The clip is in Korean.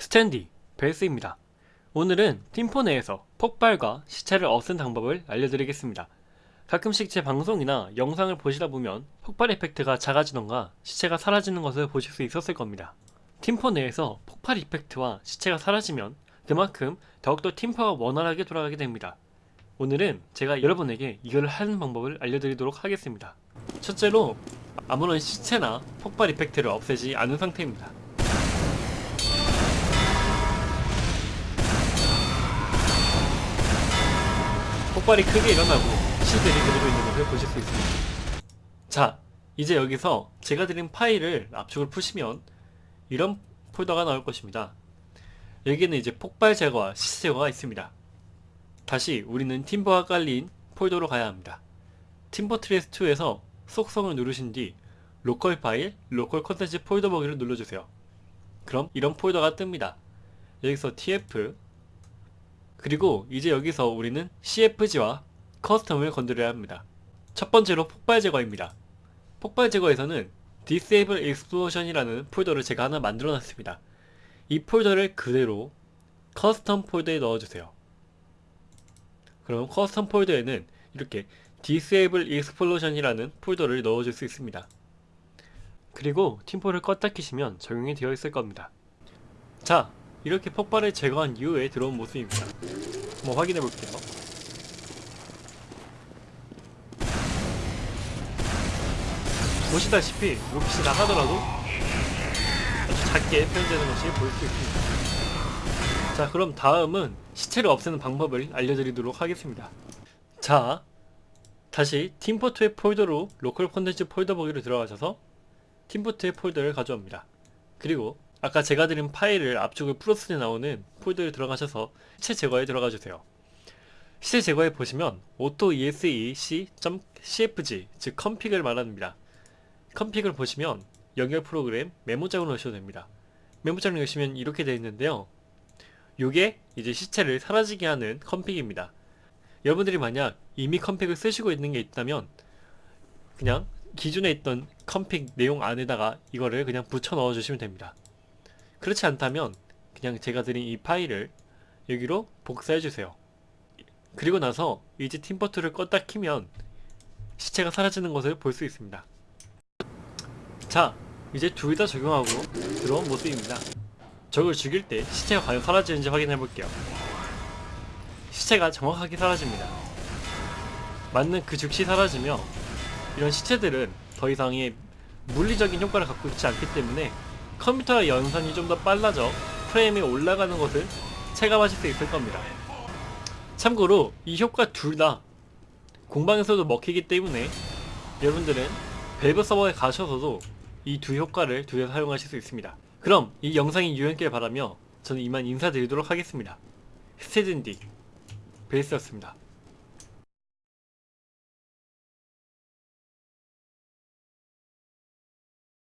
스탠디 벨스입니다. 오늘은 팀포 내에서 폭발과 시체를 없앤 방법을 알려드리겠습니다. 가끔씩 제 방송이나 영상을 보시다 보면 폭발 이펙트가 작아지던가 시체가 사라지는 것을 보실 수 있었을 겁니다. 팀포 내에서 폭발 이펙트와 시체가 사라지면 그만큼 더욱더 팀포가 원활하게 돌아가게 됩니다. 오늘은 제가 여러분에게 이걸 하는 방법을 알려드리도록 하겠습니다. 첫째로 아무런 시체나 폭발 이펙트를 없애지 않은 상태입니다. 폭발이 크게 일어나고 시체들이 그대로 있는 것을 보실 수 있습니다. 자, 이제 여기서 제가 드린 파일을 압축을 푸시면 이런 폴더가 나올 것입니다. 여기에는 이제 폭발 제거와 시체 제거가 있습니다. 다시 우리는 팀포가 깔린 폴더로 가야 합니다. 팀 포트리스 2에서 속성을 누르신 뒤 로컬 파일, 로컬 컨텐츠 폴더 보기를 눌러주세요. 그럼 이런 폴더가 뜹니다. 여기서 tf 그리고 이제 여기서 우리는 cfg와 custom을 건드려야 합니다. 첫 번째로 폭발 제거입니다. 폭발 제거에서는 disable explosion이라는 폴더를 제가 하나 만들어 놨습니다. 이 폴더를 그대로 custom 폴더에 넣어주세요. 그럼 custom 폴더에는 이렇게 disable explosion이라는 폴더를 넣어줄 수 있습니다. 그리고 팀포를 껐다 키시면 적용이 되어 있을 겁니다. 자, 이렇게 폭발을 제거한 이후에 들어온 모습입니다. 한번 확인해 볼게요. 보시다시피 로켓이 나가더라도 아주 작게 표현되는 것이 보일 수 있습니다. 자, 그럼 다음은 시체를 없애는 방법을 알려드리도록 하겠습니다. 자, 다시 팀포트의 폴더로 로컬 콘텐츠 폴더 보기로 들어가셔서 팀포트의 폴더를 가져옵니다. 그리고 아까 제가 드린 파일을 압축을 풀었을 때 나오는 폴더에 들어가셔서 시체 제거에 들어가 주세요. 시체 제거에 보시면 auto esc.cfg 즉 컴픽을 말합니다. 컴픽을 보시면 연결 프로그램 메모장을 넣으셔도 됩니다. 메모장을 넣으시면 이렇게 되어 있는데요. 요게 이제 시체를 사라지게 하는 config입니다. 여러분들이 만약 이미 컴픽을 쓰시고 있는 게 있다면 그냥 기존에 있던 컴픽 내용 안에다가 이거를 그냥 붙여 넣어 주시면 됩니다. 그렇지 않다면 그냥 제가 드린 이 파일을 여기로 복사해 주세요. 그리고 나서 이제 팀버트를 껐다 키면 시체가 사라지는 것을 볼 수 있습니다. 자, 이제 둘 다 적용하고 들어온 모습입니다. 적을 죽일 때 시체가 과연 사라지는지 확인해 볼게요. 시체가 정확하게 사라집니다. 맞는 그 즉시 사라지며 이런 시체들은 더 이상의 물리적인 효과를 갖고 있지 않기 때문에 컴퓨터의 연산이 좀 더 빨라져 프레임이 올라가는 것을 체감하실 수 있을 겁니다. 참고로 이 효과 둘 다 공방에서도 먹히기 때문에 여러분들은 밸브 서버에 가셔서도 이 두 효과를 두 개 사용하실 수 있습니다. 그럼 이 영상이 유용했길 바라며 저는 이만 인사드리도록 하겠습니다. 스테든디 베이스였습니다.